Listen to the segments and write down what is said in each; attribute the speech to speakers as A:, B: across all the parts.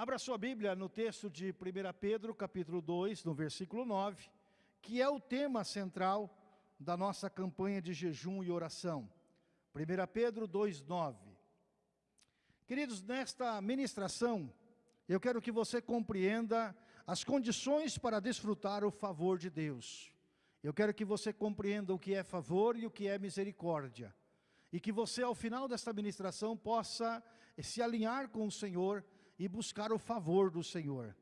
A: Abra sua Bíblia no texto de 1 Pedro, capítulo 2, no versículo 9, que é o tema central da nossa campanha de jejum e oração. 1 Pedro 2, 9. Queridos, nesta ministração, eu quero que você compreenda as condições para desfrutar o favor de Deus. Eu quero que você compreenda o que é favor e o que é misericórdia. E que você, ao final desta ministração, possa se alinhar com o Senhor e buscar o favor do Senhor.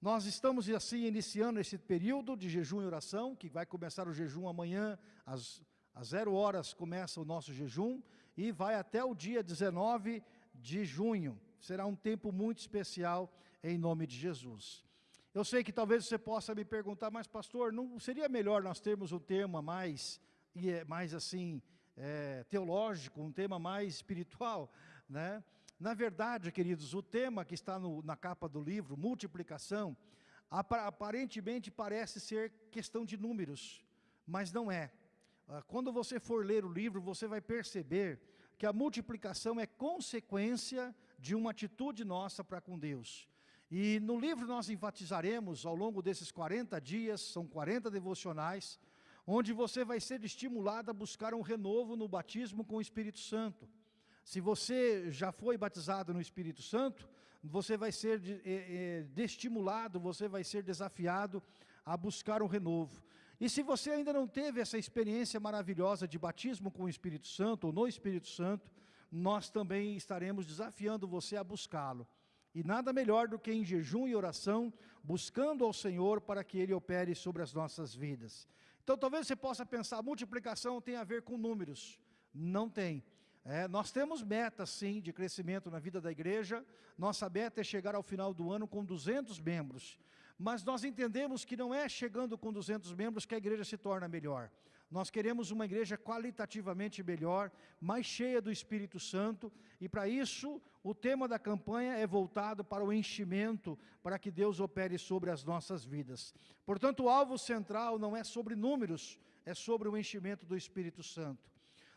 A: Nós estamos assim iniciando esse período de jejum e oração, que vai começar o jejum amanhã, às, às zero horas começa o nosso jejum, e vai até o dia 19 de junho. Será um tempo muito especial em nome de Jesus. Eu sei que talvez você possa me perguntar, mas pastor, não seria melhor nós termos um tema mais, mais assim, é, teológico, um tema mais espiritual, né? Na verdade, queridos, o tema que está no, na capa do livro, multiplicação, aparentemente parece ser questão de números, mas não é. Ah, quando você for ler o livro, você vai perceber que a multiplicação é consequência de uma atitude nossa para com Deus. E no livro nós enfatizaremos, ao longo desses 40 dias, são 40 devocionais, onde você vai ser estimulado a buscar um renovo no batismo com o Espírito Santo. Se você já foi batizado no Espírito Santo, você vai ser é, é, estimulado, você vai ser desafiado a buscar um renovo. E se você ainda não teve essa experiência maravilhosa de batismo com o Espírito Santo, ou no Espírito Santo, nós também estaremos desafiando você a buscá-lo. E nada melhor do que em jejum e oração, buscando ao Senhor para que Ele opere sobre as nossas vidas. Então talvez você possa pensar, multiplicação tem a ver com números. Não tem. É, nós temos metas, sim, de crescimento na vida da igreja. Nossa meta é chegar ao final do ano com 200 membros. Mas nós entendemos que não é chegando com 200 membros que a igreja se torna melhor. Nós queremos uma igreja qualitativamente melhor, mais cheia do Espírito Santo, e para isso o tema da campanha é voltado para o enchimento, para que Deus opere sobre as nossas vidas. Portanto, o alvo central não é sobre números, é sobre o enchimento do Espírito Santo.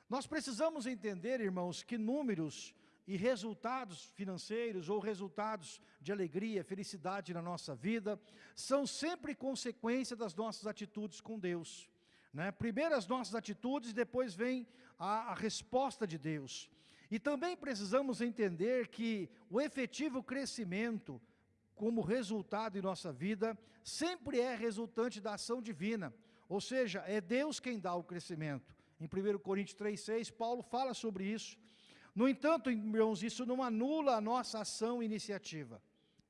A: Nós precisamos entender, irmãos, que números e resultados financeiros ou resultados de alegria, felicidade na nossa vida, são sempre consequência das nossas atitudes com Deus. Né? Primeiro as nossas atitudes, depois vem a, a resposta de Deus. E também precisamos entender que o efetivo crescimento, como resultado em nossa vida, sempre é resultante da ação divina. Ou seja, é Deus quem dá o crescimento. Em 1 Coríntios 3,6, Paulo fala sobre isso. No entanto, irmãos, isso não anula a nossa ação e iniciativa.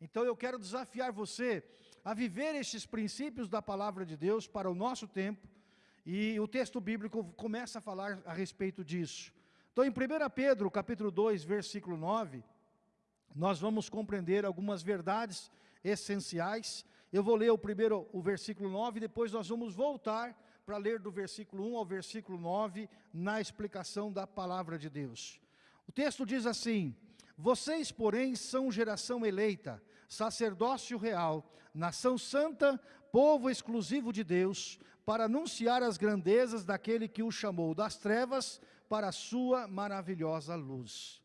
A: Então eu quero desafiar você a viver estes princípios da palavra de Deus para o nosso tempo, e o texto bíblico começa a falar a respeito disso. Então em 1 Pedro, capítulo 2, versículo 9, nós vamos compreender algumas verdades essenciais. Eu vou ler o primeiro, o versículo 9, e depois nós vamos voltar para ler do versículo 1 ao versículo 9, na explicação da palavra de Deus. O texto diz assim, Vocês, porém, são geração eleita, sacerdócio real, nação santa, povo exclusivo de Deus, para anunciar as grandezas daquele que o chamou das trevas para a sua maravilhosa luz.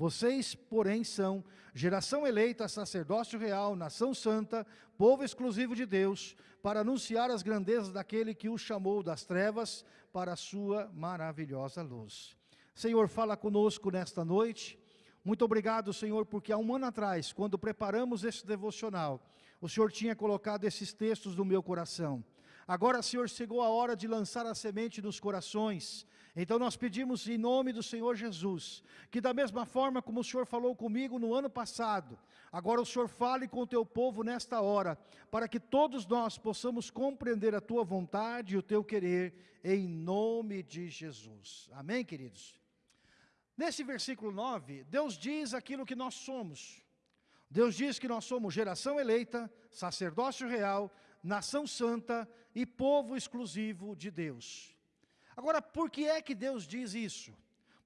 A: Vocês, porém, são geração eleita, sacerdócio real, nação santa, povo exclusivo de Deus, para anunciar as grandezas daquele que o chamou das trevas para a sua maravilhosa luz. Senhor, fala conosco nesta noite. Muito obrigado, Senhor, porque há um ano atrás, quando preparamos este devocional, o Senhor tinha colocado esses textos no meu coração. Agora, Senhor, chegou a hora de lançar a semente nos corações. Então nós pedimos em nome do Senhor Jesus, que da mesma forma como o Senhor falou comigo no ano passado, agora o Senhor fale com o teu povo nesta hora, para que todos nós possamos compreender a tua vontade e o teu querer, em nome de Jesus. Amém, queridos? Nesse versículo 9, Deus diz aquilo que nós somos. Deus diz que nós somos geração eleita, sacerdócio real, nação santa e povo exclusivo de Deus. Agora, por que é que Deus diz isso?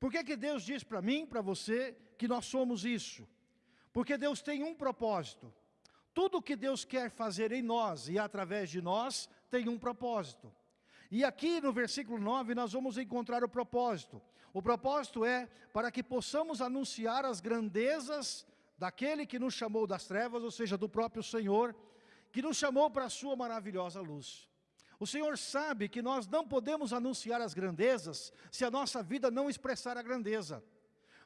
A: Por que, é que Deus diz para mim, para você, que nós somos isso? Porque Deus tem um propósito. Tudo que Deus quer fazer em nós e através de nós tem um propósito. E aqui no versículo 9 nós vamos encontrar o propósito. O propósito é para que possamos anunciar as grandezas daquele que nos chamou das trevas, ou seja, do próprio Senhor, que nos chamou para a sua maravilhosa luz. O Senhor sabe que nós não podemos anunciar as grandezas se a nossa vida não expressar a grandeza.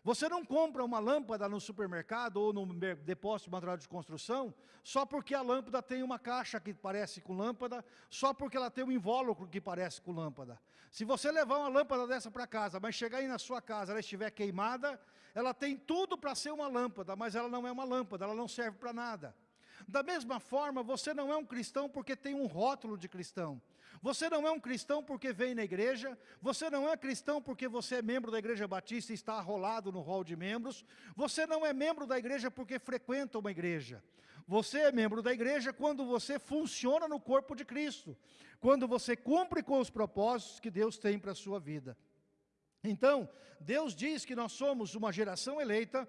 A: Você não compra uma lâmpada no supermercado ou no depósito de material de construção só porque a lâmpada tem uma caixa que parece com lâmpada, só porque ela tem um invólucro que parece com lâmpada. Se você levar uma lâmpada dessa para casa, mas chegar aí na sua casa, ela estiver queimada, ela tem tudo para ser uma lâmpada, mas ela não é uma lâmpada, ela não serve para nada. Da mesma forma, você não é um cristão porque tem um rótulo de cristão. Você não é um cristão porque vem na igreja, você não é cristão porque você é membro da igreja batista e está arrolado no rol de membros, você não é membro da igreja porque frequenta uma igreja. Você é membro da igreja quando você funciona no corpo de Cristo, quando você cumpre com os propósitos que Deus tem para a sua vida. Então, Deus diz que nós somos uma geração eleita,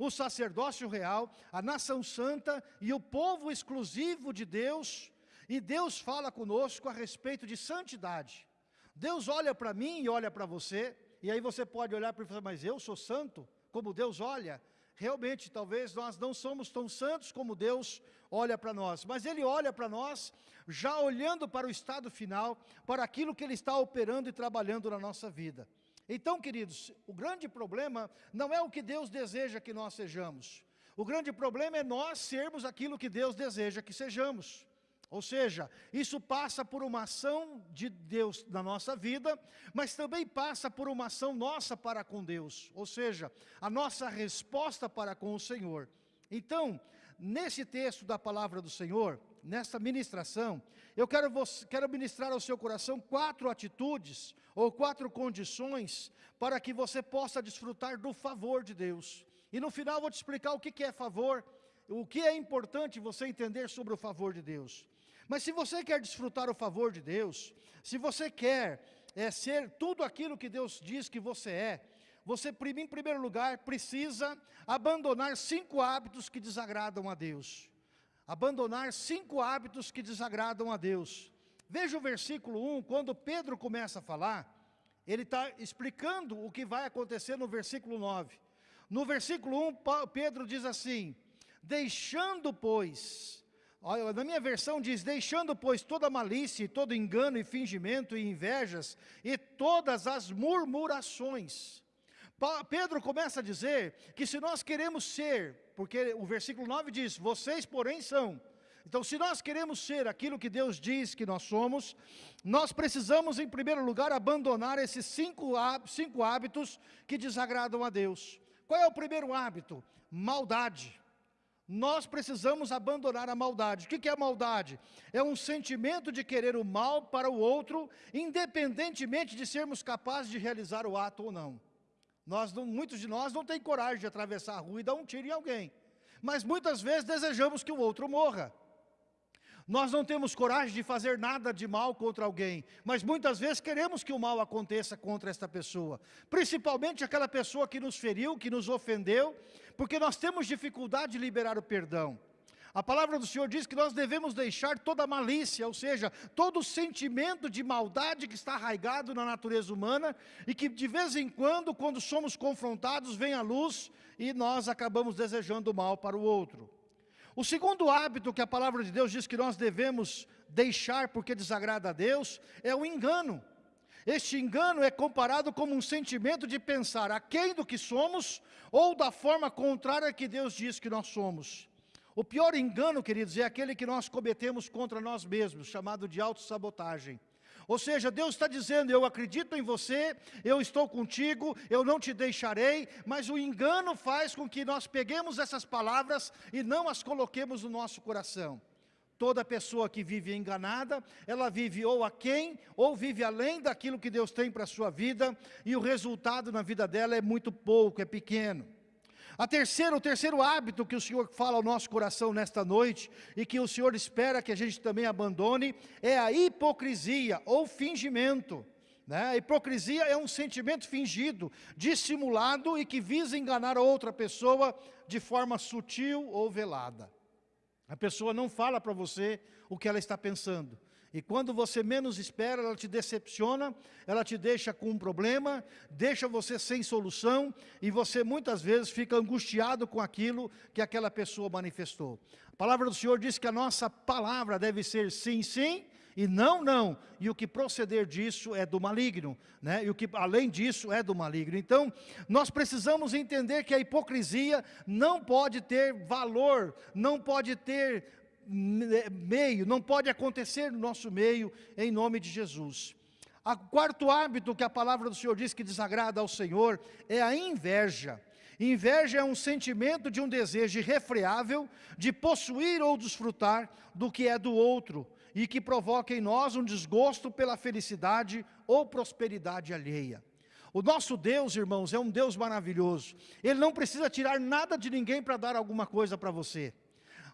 A: o sacerdócio real, a nação santa e o povo exclusivo de Deus, e Deus fala conosco a respeito de santidade. Deus olha para mim e olha para você, e aí você pode olhar para e falar, mas eu sou santo, como Deus olha. Realmente, talvez nós não somos tão santos como Deus olha para nós, mas Ele olha para nós, já olhando para o estado final, para aquilo que Ele está operando e trabalhando na nossa vida. Então, queridos, o grande problema não é o que Deus deseja que nós sejamos. O grande problema é nós sermos aquilo que Deus deseja que sejamos. Ou seja, isso passa por uma ação de Deus na nossa vida, mas também passa por uma ação nossa para com Deus. Ou seja, a nossa resposta para com o Senhor. Então, nesse texto da palavra do Senhor, nesta ministração, eu quero, quero ministrar ao seu coração quatro atitudes, ou quatro condições, para que você possa desfrutar do favor de Deus. E no final vou te explicar o que, que é favor, o que é importante você entender sobre o favor de Deus. Mas se você quer desfrutar o favor de Deus, se você quer é, ser tudo aquilo que Deus diz que você é, você, em primeiro lugar, precisa abandonar cinco hábitos que desagradam a Deus. Abandonar cinco hábitos que desagradam a Deus. Veja o versículo 1, quando Pedro começa a falar, ele está explicando o que vai acontecer no versículo 9. No versículo 1, Pedro diz assim, deixando, pois, Olha, na minha versão diz, deixando pois toda malícia, todo engano e fingimento e invejas, e todas as murmurações. Pedro começa a dizer que se nós queremos ser, porque o versículo 9 diz, vocês porém são. Então se nós queremos ser aquilo que Deus diz que nós somos, nós precisamos em primeiro lugar abandonar esses cinco, cinco hábitos que desagradam a Deus. Qual é o primeiro hábito? Maldade nós precisamos abandonar a maldade. O que é maldade? É um sentimento de querer o mal para o outro, independentemente de sermos capazes de realizar o ato ou não. Nós muitos de nós não têm coragem de atravessar a rua e dar um tiro em alguém. Mas muitas vezes desejamos que o outro morra. Nós não temos coragem de fazer nada de mal contra alguém, mas muitas vezes queremos que o mal aconteça contra esta pessoa, principalmente aquela pessoa que nos feriu, que nos ofendeu, porque nós temos dificuldade de liberar o perdão. A palavra do Senhor diz que nós devemos deixar toda malícia, ou seja, todo sentimento de maldade que está arraigado na natureza humana e que de vez em quando, quando somos confrontados, vem à luz e nós acabamos desejando o mal para o outro. O segundo hábito que a palavra de Deus diz que nós devemos deixar porque desagrada a Deus é o engano. Este engano é comparado como um sentimento de pensar aquém do que somos ou da forma contrária que Deus diz que nós somos. O pior engano, queridos, é aquele que nós cometemos contra nós mesmos, chamado de autossabotagem. Ou seja, Deus está dizendo, eu acredito em você, eu estou contigo, eu não te deixarei, mas o engano faz com que nós peguemos essas palavras e não as coloquemos no nosso coração. Toda pessoa que vive enganada, ela vive ou aquém, ou vive além daquilo que Deus tem para a sua vida, e o resultado na vida dela é muito pouco, é pequeno. A terceira, o terceiro hábito que o Senhor fala ao nosso coração nesta noite, e que o Senhor espera que a gente também abandone, é a hipocrisia ou fingimento. Né? A hipocrisia é um sentimento fingido, dissimulado e que visa enganar a outra pessoa de forma sutil ou velada. A pessoa não fala para você o que ela está pensando. E quando você menos espera, ela te decepciona, ela te deixa com um problema, deixa você sem solução, e você muitas vezes fica angustiado com aquilo que aquela pessoa manifestou. A palavra do Senhor diz que a nossa palavra deve ser sim, sim, e não, não, e o que proceder disso é do maligno, né? e o que além disso é do maligno. Então, nós precisamos entender que a hipocrisia não pode ter valor, não pode ter meio, não pode acontecer no nosso meio, em nome de Jesus. O quarto hábito que a palavra do Senhor diz que desagrada ao Senhor é a inveja. Inveja é um sentimento de um desejo irrefreável de possuir ou desfrutar do que é do outro e que provoca em nós um desgosto pela felicidade ou prosperidade alheia. O nosso Deus, irmãos, é um Deus maravilhoso. Ele não precisa tirar nada de ninguém para dar alguma coisa para você.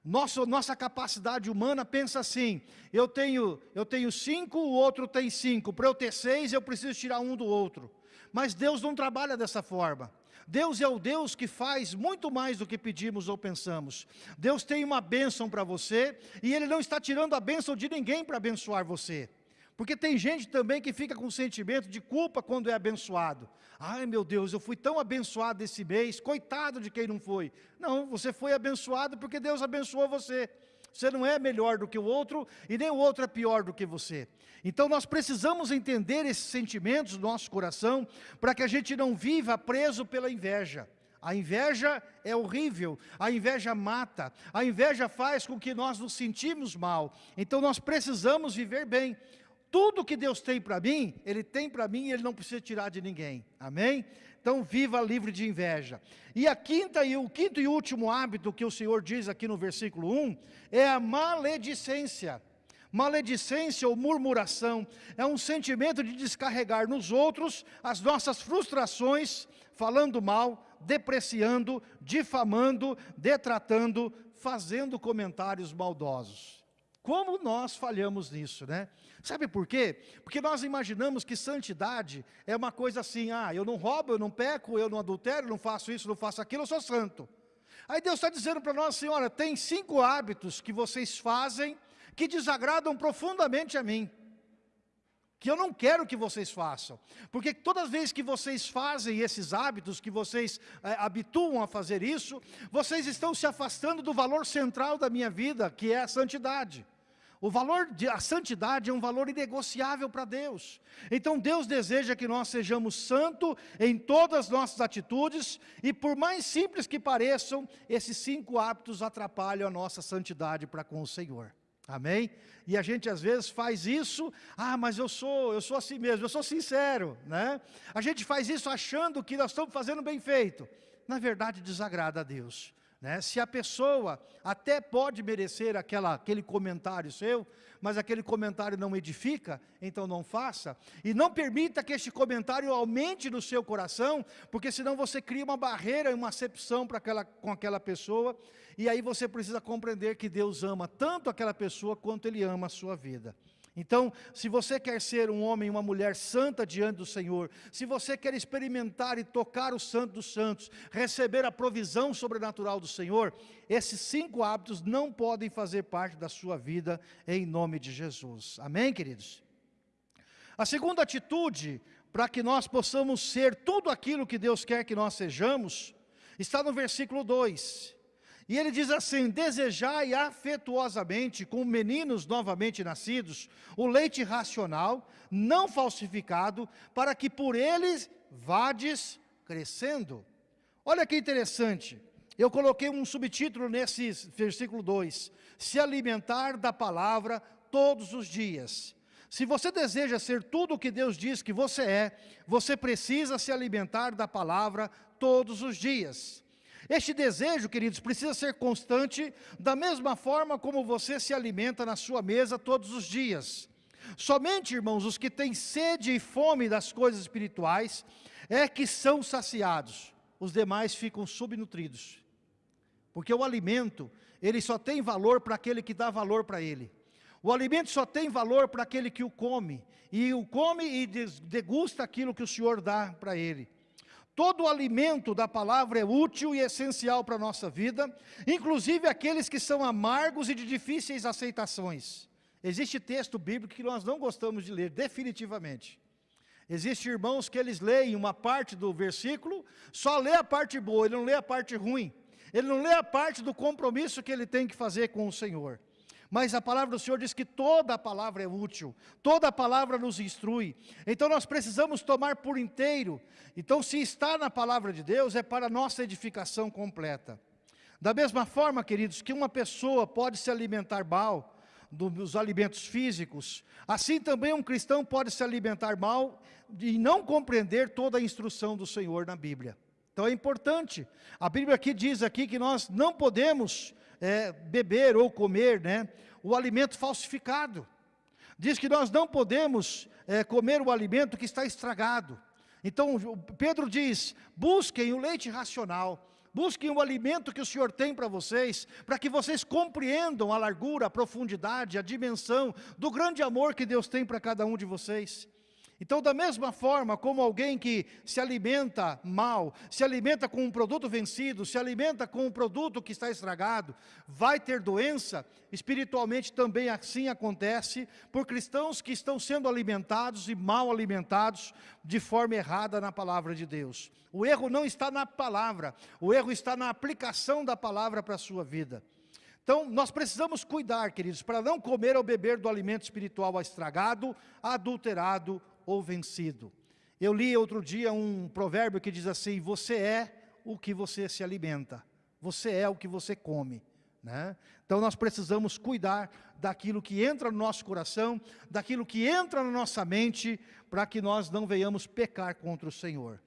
A: Nossa, nossa capacidade humana pensa assim, eu tenho, eu tenho cinco, o outro tem cinco, para eu ter seis eu preciso tirar um do outro. Mas Deus não trabalha dessa forma. Deus é o Deus que faz muito mais do que pedimos ou pensamos. Deus tem uma bênção para você, e Ele não está tirando a bênção de ninguém para abençoar você. Porque tem gente também que fica com sentimento de culpa quando é abençoado. Ai meu Deus, eu fui tão abençoado esse mês, coitado de quem não foi. Não, você foi abençoado porque Deus abençoou você. Você não é melhor do que o outro e nem o outro é pior do que você. Então nós precisamos entender esses sentimentos do nosso coração para que a gente não viva preso pela inveja. A inveja é horrível, a inveja mata, a inveja faz com que nós nos sentimos mal. Então nós precisamos viver bem. Tudo que Deus tem para mim, Ele tem para mim e Ele não precisa tirar de ninguém. Amém? Então viva livre de inveja. E a quinta e o quinto e último hábito que o Senhor diz aqui no versículo 1 é a maledicência. Maledicência ou murmuração é um sentimento de descarregar nos outros as nossas frustrações, falando mal, depreciando, difamando, detratando, fazendo comentários maldosos. Como nós falhamos nisso, né? Sabe por quê? Porque nós imaginamos que santidade é uma coisa assim, ah, eu não roubo, eu não peco, eu não adultero, não faço isso, não faço aquilo, eu sou santo. Aí Deus está dizendo para nós, senhora, tem cinco hábitos que vocês fazem que desagradam profundamente a mim. Que eu não quero que vocês façam. Porque todas as vezes que vocês fazem esses hábitos, que vocês é, habituam a fazer isso, vocês estão se afastando do valor central da minha vida, que é a santidade. O valor de a santidade é um valor inegociável para Deus. Então Deus deseja que nós sejamos santos em todas as nossas atitudes e por mais simples que pareçam, esses cinco hábitos atrapalham a nossa santidade para com o Senhor. Amém? E a gente às vezes faz isso, ah, mas eu sou, eu sou assim mesmo, eu sou sincero, né? A gente faz isso achando que nós estamos fazendo bem feito. Na verdade desagrada a Deus. Né? Se a pessoa até pode merecer aquela, aquele comentário seu, mas aquele comentário não edifica, então não faça. E não permita que este comentário aumente no seu coração, porque senão você cria uma barreira, uma acepção aquela, com aquela pessoa, e aí você precisa compreender que Deus ama tanto aquela pessoa quanto Ele ama a sua vida. Então, se você quer ser um homem uma mulher santa diante do Senhor, se você quer experimentar e tocar o santo dos santos, receber a provisão sobrenatural do Senhor, esses cinco hábitos não podem fazer parte da sua vida em nome de Jesus. Amém, queridos? A segunda atitude para que nós possamos ser tudo aquilo que Deus quer que nós sejamos, está no versículo 2. E ele diz assim, desejai afetuosamente com meninos novamente nascidos, o leite racional, não falsificado, para que por eles vades crescendo. Olha que interessante, eu coloquei um subtítulo nesse versículo 2, se alimentar da palavra todos os dias. Se você deseja ser tudo o que Deus diz que você é, você precisa se alimentar da palavra todos os dias. Este desejo, queridos, precisa ser constante, da mesma forma como você se alimenta na sua mesa todos os dias. Somente, irmãos, os que têm sede e fome das coisas espirituais, é que são saciados. Os demais ficam subnutridos. Porque o alimento, ele só tem valor para aquele que dá valor para ele. O alimento só tem valor para aquele que o come. E o come e degusta aquilo que o Senhor dá para ele. Todo o alimento da palavra é útil e essencial para a nossa vida, inclusive aqueles que são amargos e de difíceis aceitações. Existe texto bíblico que nós não gostamos de ler, definitivamente. Existem irmãos que eles leem uma parte do versículo, só lê a parte boa, ele não lê a parte ruim. Ele não lê a parte do compromisso que ele tem que fazer com o Senhor. Mas a palavra do Senhor diz que toda a palavra é útil, toda a palavra nos instrui. Então nós precisamos tomar por inteiro. Então se está na palavra de Deus, é para nossa edificação completa. Da mesma forma, queridos, que uma pessoa pode se alimentar mal, dos alimentos físicos, assim também um cristão pode se alimentar mal e não compreender toda a instrução do Senhor na Bíblia. Então é importante, a Bíblia aqui diz aqui que nós não podemos é, beber ou comer né, o alimento falsificado. Diz que nós não podemos é, comer o alimento que está estragado. Então Pedro diz, busquem o leite racional, Busquem o alimento que o Senhor tem para vocês, para que vocês compreendam a largura, a profundidade, a dimensão do grande amor que Deus tem para cada um de vocês. Então, da mesma forma como alguém que se alimenta mal, se alimenta com um produto vencido, se alimenta com um produto que está estragado, vai ter doença, espiritualmente também assim acontece por cristãos que estão sendo alimentados e mal alimentados de forma errada na palavra de Deus. O erro não está na palavra, o erro está na aplicação da palavra para a sua vida. Então, nós precisamos cuidar, queridos, para não comer ou beber do alimento espiritual estragado, adulterado ou vencido. Eu li outro dia um provérbio que diz assim, você é o que você se alimenta, você é o que você come. Né? Então nós precisamos cuidar daquilo que entra no nosso coração, daquilo que entra na nossa mente, para que nós não venhamos pecar contra o Senhor.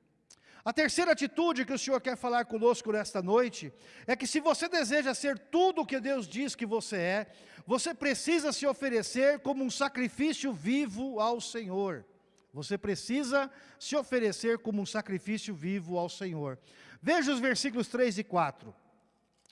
A: A terceira atitude que o Senhor quer falar conosco nesta noite, é que se você deseja ser tudo o que Deus diz que você é, você precisa se oferecer como um sacrifício vivo ao Senhor. Você precisa se oferecer como um sacrifício vivo ao Senhor. Veja os versículos 3 e 4.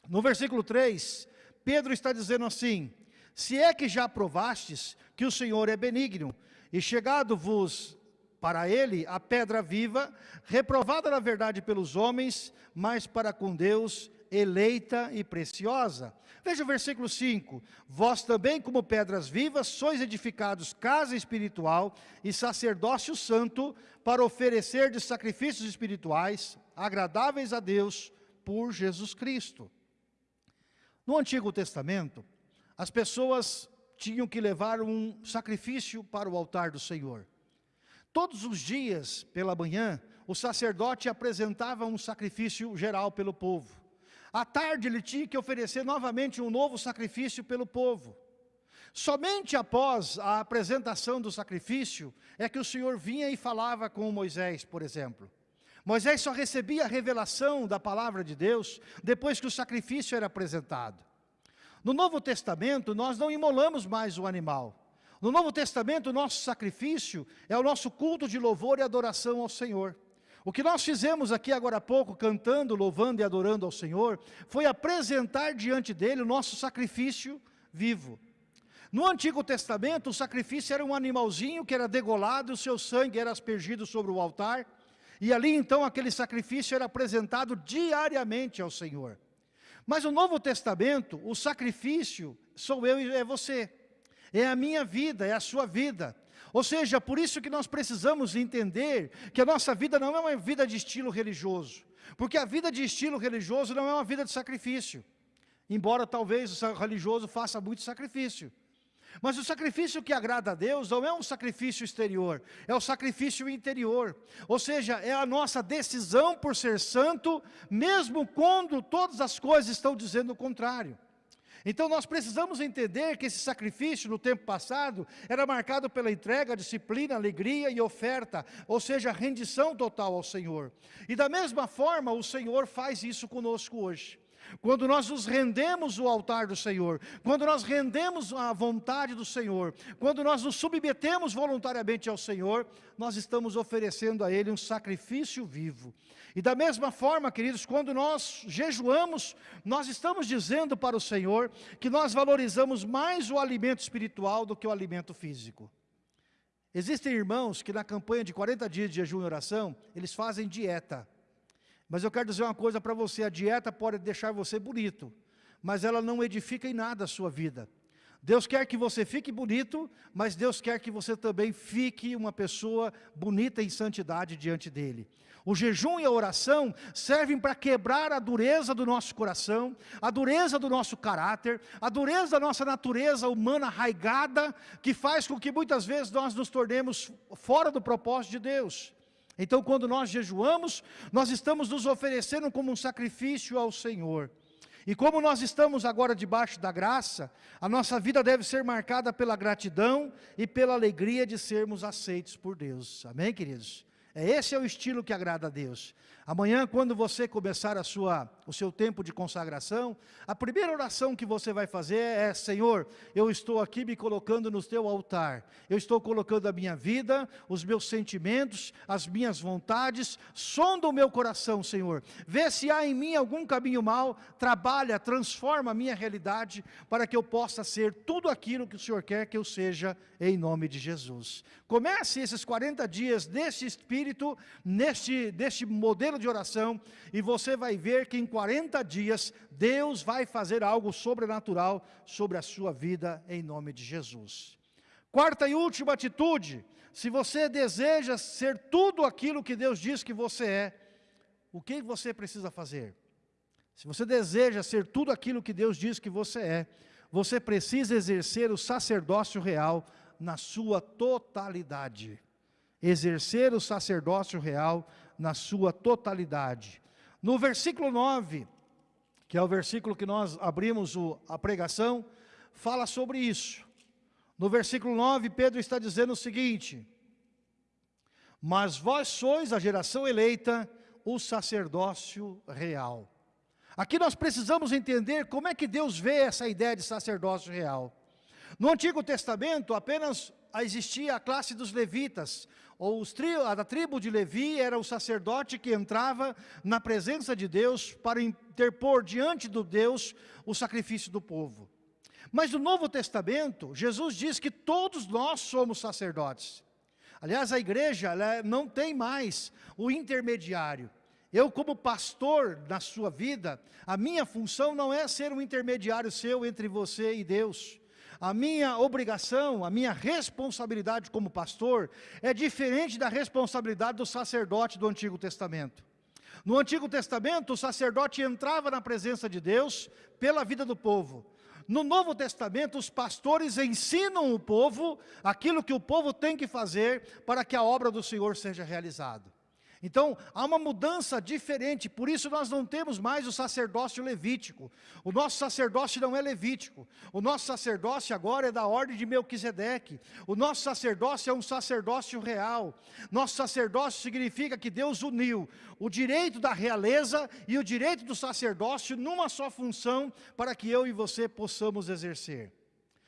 A: No versículo 3, Pedro está dizendo assim, se é que já provastes que o Senhor é benigno, e chegado-vos para ele a pedra viva, reprovada na verdade pelos homens, mas para com Deus eleita e preciosa. Veja o versículo 5, vós também como pedras vivas sois edificados casa espiritual e sacerdócio santo para oferecer de sacrifícios espirituais agradáveis a Deus por Jesus Cristo. No Antigo Testamento, as pessoas tinham que levar um sacrifício para o altar do Senhor. Todos os dias, pela manhã, o sacerdote apresentava um sacrifício geral pelo povo. À tarde ele tinha que oferecer novamente um novo sacrifício pelo povo. Somente após a apresentação do sacrifício é que o Senhor vinha e falava com Moisés, por exemplo. Moisés só recebia a revelação da palavra de Deus depois que o sacrifício era apresentado. No Novo Testamento, nós não imolamos mais o animal. No Novo Testamento, o nosso sacrifício é o nosso culto de louvor e adoração ao Senhor. O que nós fizemos aqui agora há pouco, cantando, louvando e adorando ao Senhor, foi apresentar diante dele o nosso sacrifício vivo. No Antigo Testamento, o sacrifício era um animalzinho que era degolado, o seu sangue era aspergido sobre o altar, e ali então aquele sacrifício era apresentado diariamente ao Senhor. Mas no Novo Testamento, o sacrifício sou eu e é você. É a minha vida, é a sua vida. Ou seja, por isso que nós precisamos entender que a nossa vida não é uma vida de estilo religioso. Porque a vida de estilo religioso não é uma vida de sacrifício. Embora talvez o religioso faça muito sacrifício. Mas o sacrifício que agrada a Deus não é um sacrifício exterior, é o sacrifício interior. Ou seja, é a nossa decisão por ser santo, mesmo quando todas as coisas estão dizendo o contrário. Então nós precisamos entender que esse sacrifício no tempo passado era marcado pela entrega, disciplina, alegria e oferta, ou seja, rendição total ao Senhor. E da mesma forma o Senhor faz isso conosco hoje. Quando nós nos rendemos ao altar do Senhor, quando nós rendemos à vontade do Senhor, quando nós nos submetemos voluntariamente ao Senhor, nós estamos oferecendo a Ele um sacrifício vivo. E da mesma forma, queridos, quando nós jejuamos, nós estamos dizendo para o Senhor que nós valorizamos mais o alimento espiritual do que o alimento físico. Existem irmãos que na campanha de 40 dias de jejum e oração, eles fazem dieta. Mas eu quero dizer uma coisa para você, a dieta pode deixar você bonito, mas ela não edifica em nada a sua vida. Deus quer que você fique bonito, mas Deus quer que você também fique uma pessoa bonita em santidade diante dEle. O jejum e a oração servem para quebrar a dureza do nosso coração, a dureza do nosso caráter, a dureza da nossa natureza humana arraigada, que faz com que muitas vezes nós nos tornemos fora do propósito de Deus. Então quando nós jejuamos, nós estamos nos oferecendo como um sacrifício ao Senhor. E como nós estamos agora debaixo da graça, a nossa vida deve ser marcada pela gratidão e pela alegria de sermos aceitos por Deus. Amém, queridos? É, esse é o estilo que agrada a Deus. Amanhã, quando você começar a sua, o seu tempo de consagração, a primeira oração que você vai fazer é, Senhor, eu estou aqui me colocando no teu altar, eu estou colocando a minha vida, os meus sentimentos, as minhas vontades, sonda o meu coração, Senhor, vê se há em mim algum caminho mal, trabalha, transforma a minha realidade, para que eu possa ser tudo aquilo que o Senhor quer que eu seja, em nome de Jesus. Comece esses 40 dias nesse espírito, neste, neste modelo de oração e você vai ver que em 40 dias Deus vai fazer algo sobrenatural sobre a sua vida em nome de Jesus. Quarta e última atitude, se você deseja ser tudo aquilo que Deus diz que você é, o que você precisa fazer? Se você deseja ser tudo aquilo que Deus diz que você é, você precisa exercer o sacerdócio real na sua totalidade. Exercer o sacerdócio real na sua totalidade. No versículo 9, que é o versículo que nós abrimos a pregação, fala sobre isso. No versículo 9, Pedro está dizendo o seguinte, Mas vós sois a geração eleita, o sacerdócio real. Aqui nós precisamos entender como é que Deus vê essa ideia de sacerdócio real. No Antigo Testamento, apenas existia a classe dos levitas, ou tri, a da tribo de Levi era o sacerdote que entrava na presença de Deus para interpor diante do Deus o sacrifício do povo. Mas no Novo Testamento, Jesus diz que todos nós somos sacerdotes. Aliás, a igreja não tem mais o intermediário. Eu como pastor na sua vida, a minha função não é ser um intermediário seu entre você e Deus a minha obrigação, a minha responsabilidade como pastor é diferente da responsabilidade do sacerdote do Antigo Testamento. No Antigo Testamento, o sacerdote entrava na presença de Deus pela vida do povo. No Novo Testamento, os pastores ensinam o povo aquilo que o povo tem que fazer para que a obra do Senhor seja realizada. Então, há uma mudança diferente, por isso nós não temos mais o sacerdócio levítico. O nosso sacerdócio não é levítico. O nosso sacerdócio agora é da ordem de Melquisedeque. O nosso sacerdócio é um sacerdócio real. Nosso sacerdócio significa que Deus uniu o direito da realeza e o direito do sacerdócio numa só função para que eu e você possamos exercer.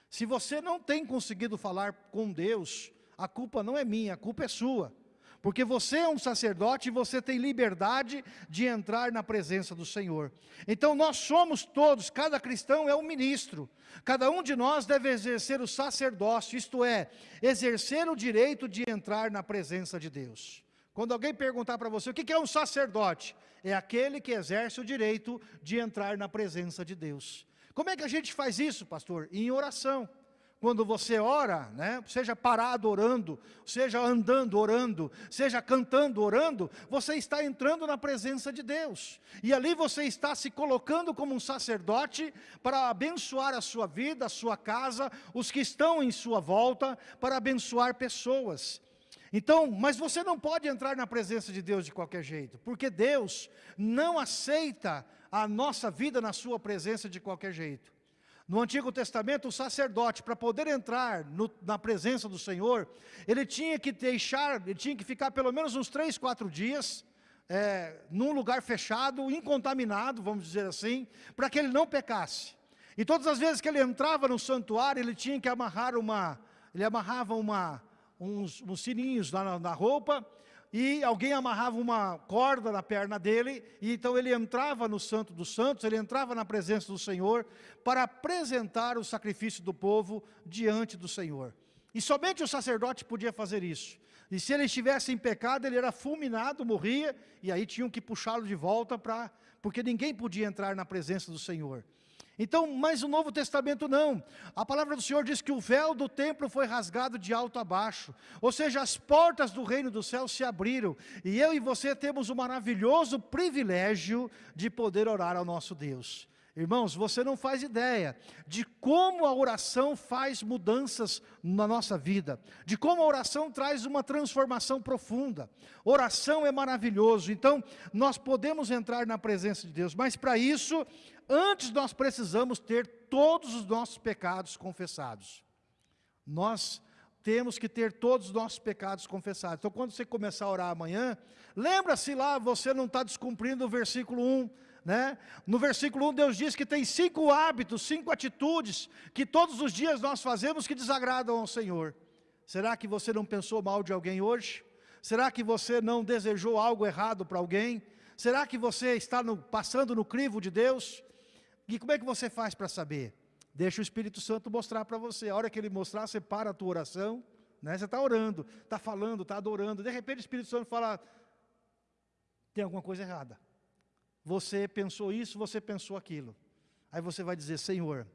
A: Se você não tem conseguido falar com Deus, a culpa não é minha, a culpa é sua. Porque você é um sacerdote e você tem liberdade de entrar na presença do Senhor. Então nós somos todos, cada cristão é um ministro. Cada um de nós deve exercer o sacerdócio, isto é, exercer o direito de entrar na presença de Deus. Quando alguém perguntar para você, o que é um sacerdote? É aquele que exerce o direito de entrar na presença de Deus. Como é que a gente faz isso, pastor? Em oração quando você ora, né, seja parado orando, seja andando orando, seja cantando orando, você está entrando na presença de Deus. E ali você está se colocando como um sacerdote para abençoar a sua vida, a sua casa, os que estão em sua volta, para abençoar pessoas. Então, mas você não pode entrar na presença de Deus de qualquer jeito, porque Deus não aceita a nossa vida na sua presença de qualquer jeito. No Antigo Testamento, o sacerdote, para poder entrar no, na presença do Senhor, ele tinha que deixar, ele tinha que ficar pelo menos uns três, quatro dias, é, num lugar fechado, incontaminado, vamos dizer assim, para que ele não pecasse. E todas as vezes que ele entrava no santuário, ele tinha que amarrar uma, ele amarrava uma, uns, uns sininhos na, na roupa, e alguém amarrava uma corda na perna dele, e então ele entrava no Santo dos Santos, ele entrava na presença do Senhor, para apresentar o sacrifício do povo diante do Senhor. E somente o sacerdote podia fazer isso. E se ele estivesse em pecado, ele era fulminado, morria, e aí tinham que puxá-lo de volta, para, porque ninguém podia entrar na presença do Senhor. Então, mas o Novo Testamento não. A palavra do Senhor diz que o véu do templo foi rasgado de alto a baixo. Ou seja, as portas do reino do céu se abriram. E eu e você temos o maravilhoso privilégio de poder orar ao nosso Deus. Irmãos, você não faz ideia de como a oração faz mudanças na nossa vida, de como a oração traz uma transformação profunda. Oração é maravilhoso, então nós podemos entrar na presença de Deus, mas para isso, antes nós precisamos ter todos os nossos pecados confessados. Nós temos que ter todos os nossos pecados confessados. Então quando você começar a orar amanhã, lembra-se lá, você não está descumprindo o versículo 1, né? No versículo 1, Deus diz que tem cinco hábitos, cinco atitudes, que todos os dias nós fazemos que desagradam ao Senhor. Será que você não pensou mal de alguém hoje? Será que você não desejou algo errado para alguém? Será que você está no, passando no crivo de Deus? E como é que você faz para saber? Deixa o Espírito Santo mostrar para você. A hora que Ele mostrar, você para a tua oração. Né? Você está orando, está falando, está adorando. De repente o Espírito Santo fala, tem alguma coisa errada você pensou isso, você pensou aquilo. Aí você vai dizer, Senhor,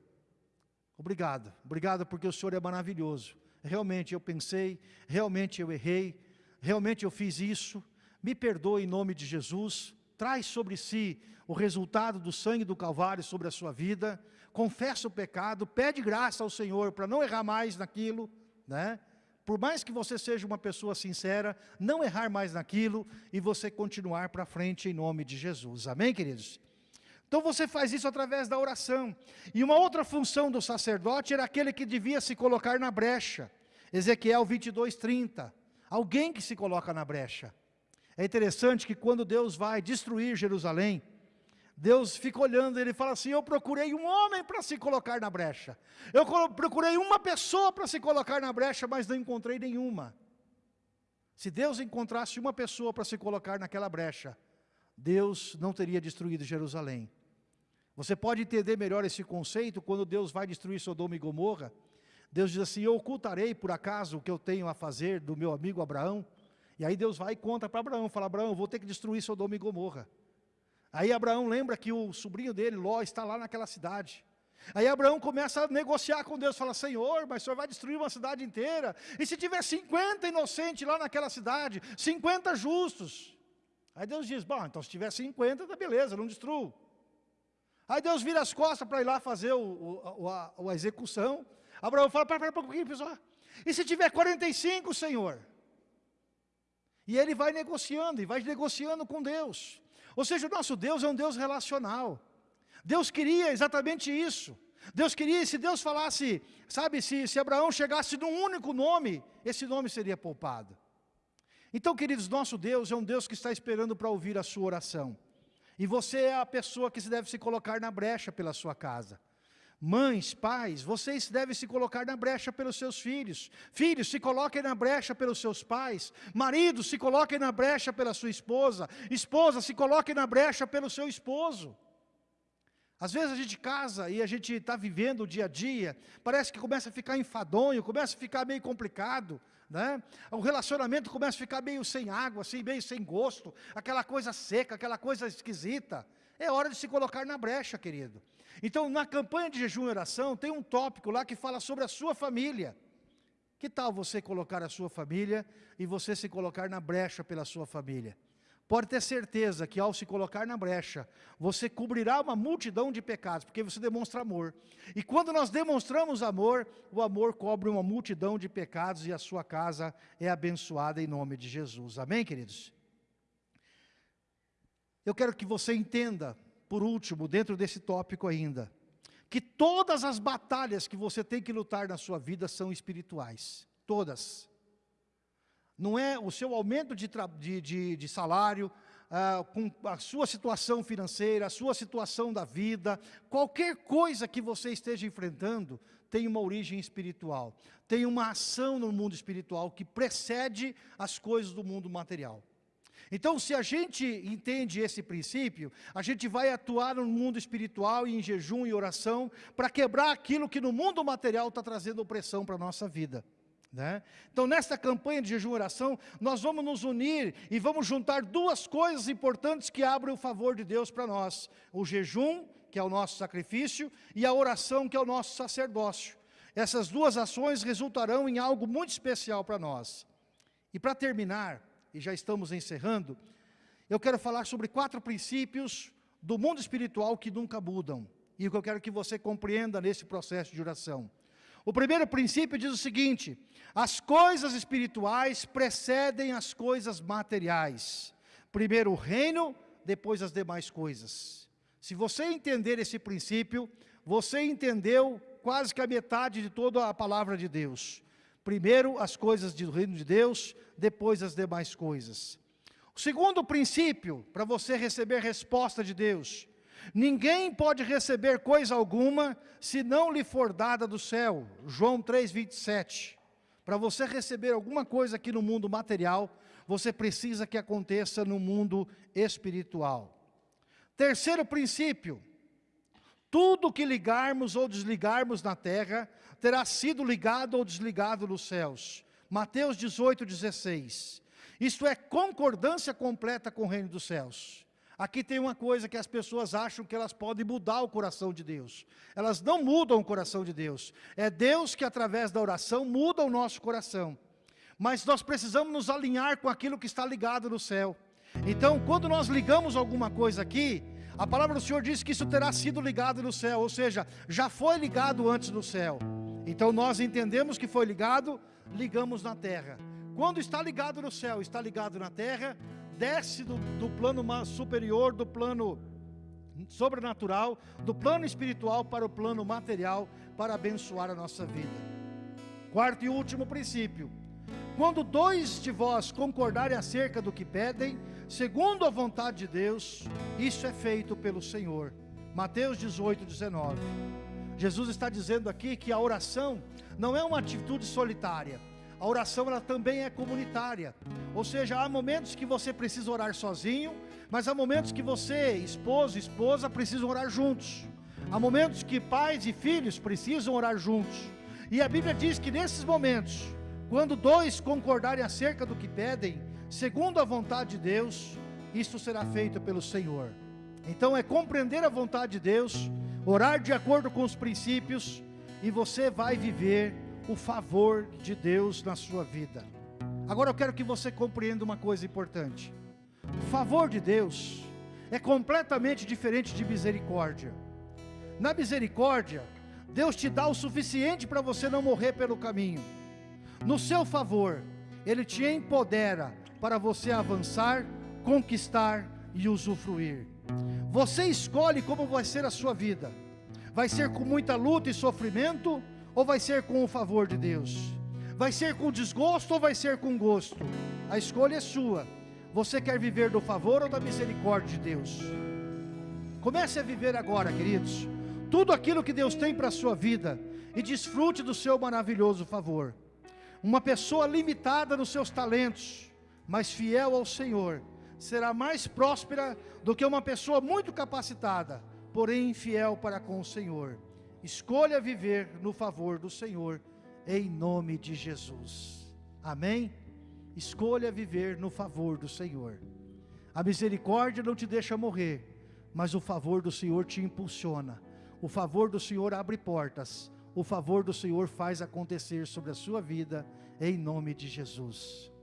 A: obrigado, obrigado porque o Senhor é maravilhoso. Realmente eu pensei, realmente eu errei, realmente eu fiz isso, me perdoe em nome de Jesus, traz sobre si o resultado do sangue do Calvário sobre a sua vida, confessa o pecado, pede graça ao Senhor para não errar mais naquilo, né? por mais que você seja uma pessoa sincera, não errar mais naquilo e você continuar para frente em nome de Jesus. Amém, queridos? Então você faz isso através da oração. E uma outra função do sacerdote era aquele que devia se colocar na brecha. Ezequiel 22, 30. Alguém que se coloca na brecha. É interessante que quando Deus vai destruir Jerusalém, Deus fica olhando, ele fala assim, eu procurei um homem para se colocar na brecha. Eu procurei uma pessoa para se colocar na brecha, mas não encontrei nenhuma. Se Deus encontrasse uma pessoa para se colocar naquela brecha, Deus não teria destruído Jerusalém. Você pode entender melhor esse conceito quando Deus vai destruir Sodoma e Gomorra. Deus diz assim, eu ocultarei por acaso o que eu tenho a fazer do meu amigo Abraão. E aí Deus vai e conta para Abraão, fala, Abraão, vou ter que destruir Sodoma e Gomorra. Aí Abraão lembra que o sobrinho dele, Ló, está lá naquela cidade. Aí Abraão começa a negociar com Deus, fala, Senhor, mas o Senhor vai destruir uma cidade inteira. E se tiver 50 inocentes lá naquela cidade, 50 justos? Aí Deus diz, bom, então se tiver 50, tá beleza, não destruo. Aí Deus vira as costas para ir lá fazer o, o, a, a, execução. Abraão fala, para, para, para um pouquinho, pessoal. E se tiver 45, Senhor? E ele vai negociando, e vai negociando com Deus. Ou seja, o nosso Deus é um Deus relacional. Deus queria exatamente isso. Deus queria, se Deus falasse, sabe, se, se Abraão chegasse num único nome, esse nome seria poupado. Então, queridos, nosso Deus é um Deus que está esperando para ouvir a sua oração. E você é a pessoa que se deve se colocar na brecha pela sua casa. Mães, pais, vocês devem se colocar na brecha pelos seus filhos. Filhos, se coloquem na brecha pelos seus pais. Maridos, se coloquem na brecha pela sua esposa. Esposa, se coloquem na brecha pelo seu esposo. Às vezes a gente casa e a gente está vivendo o dia a dia, parece que começa a ficar enfadonho, começa a ficar meio complicado, né? O relacionamento começa a ficar meio sem água, assim, meio sem gosto, aquela coisa seca, aquela coisa esquisita. É hora de se colocar na brecha, querido. Então, na campanha de jejum e oração, tem um tópico lá que fala sobre a sua família. Que tal você colocar a sua família e você se colocar na brecha pela sua família? Pode ter certeza que ao se colocar na brecha, você cobrirá uma multidão de pecados, porque você demonstra amor. E quando nós demonstramos amor, o amor cobre uma multidão de pecados e a sua casa é abençoada em nome de Jesus. Amém, queridos? Eu quero que você entenda por último, dentro desse tópico ainda, que todas as batalhas que você tem que lutar na sua vida são espirituais, todas. Não é o seu aumento de, de, de, de salário, ah, com a sua situação financeira, a sua situação da vida, qualquer coisa que você esteja enfrentando, tem uma origem espiritual, tem uma ação no mundo espiritual que precede as coisas do mundo material. Então, se a gente entende esse princípio, a gente vai atuar no mundo espiritual e em jejum e oração para quebrar aquilo que no mundo material está trazendo opressão para a nossa vida. Né? Então, nesta campanha de jejum e oração, nós vamos nos unir e vamos juntar duas coisas importantes que abrem o favor de Deus para nós. O jejum que é o nosso sacrifício, e a oração, que é o nosso sacerdócio. Essas duas ações resultarão em algo muito especial para nós. E para terminar, e já estamos encerrando, eu quero falar sobre quatro princípios do mundo espiritual que nunca mudam. E o que eu quero que você compreenda nesse processo de oração. O primeiro princípio diz o seguinte, as coisas espirituais precedem as coisas materiais. Primeiro o reino, depois as demais coisas. Se você entender esse princípio, você entendeu quase que a metade de toda a palavra de Deus. Primeiro as coisas do reino de Deus, depois as demais coisas. O segundo princípio, para você receber resposta de Deus, ninguém pode receber coisa alguma, se não lhe for dada do céu, João 3, 27. Para você receber alguma coisa aqui no mundo material, você precisa que aconteça no mundo espiritual. Terceiro princípio, tudo que ligarmos ou desligarmos na terra, terá sido ligado ou desligado nos céus. Mateus 18, 16. Isto é concordância completa com o reino dos céus. Aqui tem uma coisa que as pessoas acham que elas podem mudar o coração de Deus. Elas não mudam o coração de Deus. É Deus que através da oração muda o nosso coração mas nós precisamos nos alinhar com aquilo que está ligado no céu. Então, quando nós ligamos alguma coisa aqui, a palavra do Senhor diz que isso terá sido ligado no céu, ou seja, já foi ligado antes no céu. Então nós entendemos que foi ligado, ligamos na terra. Quando está ligado no céu, está ligado na terra, desce do, do plano superior, do plano sobrenatural, do plano espiritual para o plano material, para abençoar a nossa vida. Quarto e último princípio, quando dois de vós concordarem acerca do que pedem, segundo a vontade de Deus, isso é feito pelo Senhor. Mateus 18, 19. Jesus está dizendo aqui que a oração não é uma atitude solitária. A oração ela também é comunitária. Ou seja, há momentos que você precisa orar sozinho, mas há momentos que você, esposo esposa, precisam orar juntos. Há momentos que pais e filhos precisam orar juntos. E a Bíblia diz que nesses momentos, quando dois concordarem acerca do que pedem, segundo a vontade de Deus, isso será feito pelo Senhor. Então é compreender a vontade de Deus, orar de acordo com os princípios, e você vai viver o favor de Deus na sua vida. Agora eu quero que você compreenda uma coisa importante. O favor de Deus é completamente diferente de misericórdia. Na misericórdia, Deus te dá o suficiente para você não morrer pelo caminho no seu favor, Ele te empodera para você avançar, conquistar e usufruir. Você escolhe como vai ser a sua vida. Vai ser com muita luta e sofrimento ou vai ser com o favor de Deus? Vai ser com desgosto ou vai ser com gosto? A escolha é sua. Você quer viver do favor ou da misericórdia de Deus? Comece a viver agora, queridos, tudo aquilo que Deus tem para a sua vida e desfrute do seu maravilhoso favor. Uma pessoa limitada nos seus talentos, mas fiel ao Senhor, será mais próspera do que uma pessoa muito capacitada, porém infiel para com o Senhor. Escolha viver no favor do Senhor, em nome de Jesus. Amém? Escolha viver no favor do Senhor. A misericórdia não te deixa morrer, mas o favor do Senhor te impulsiona. O favor do Senhor abre portas o favor do Senhor faz acontecer sobre a sua vida, em nome de Jesus.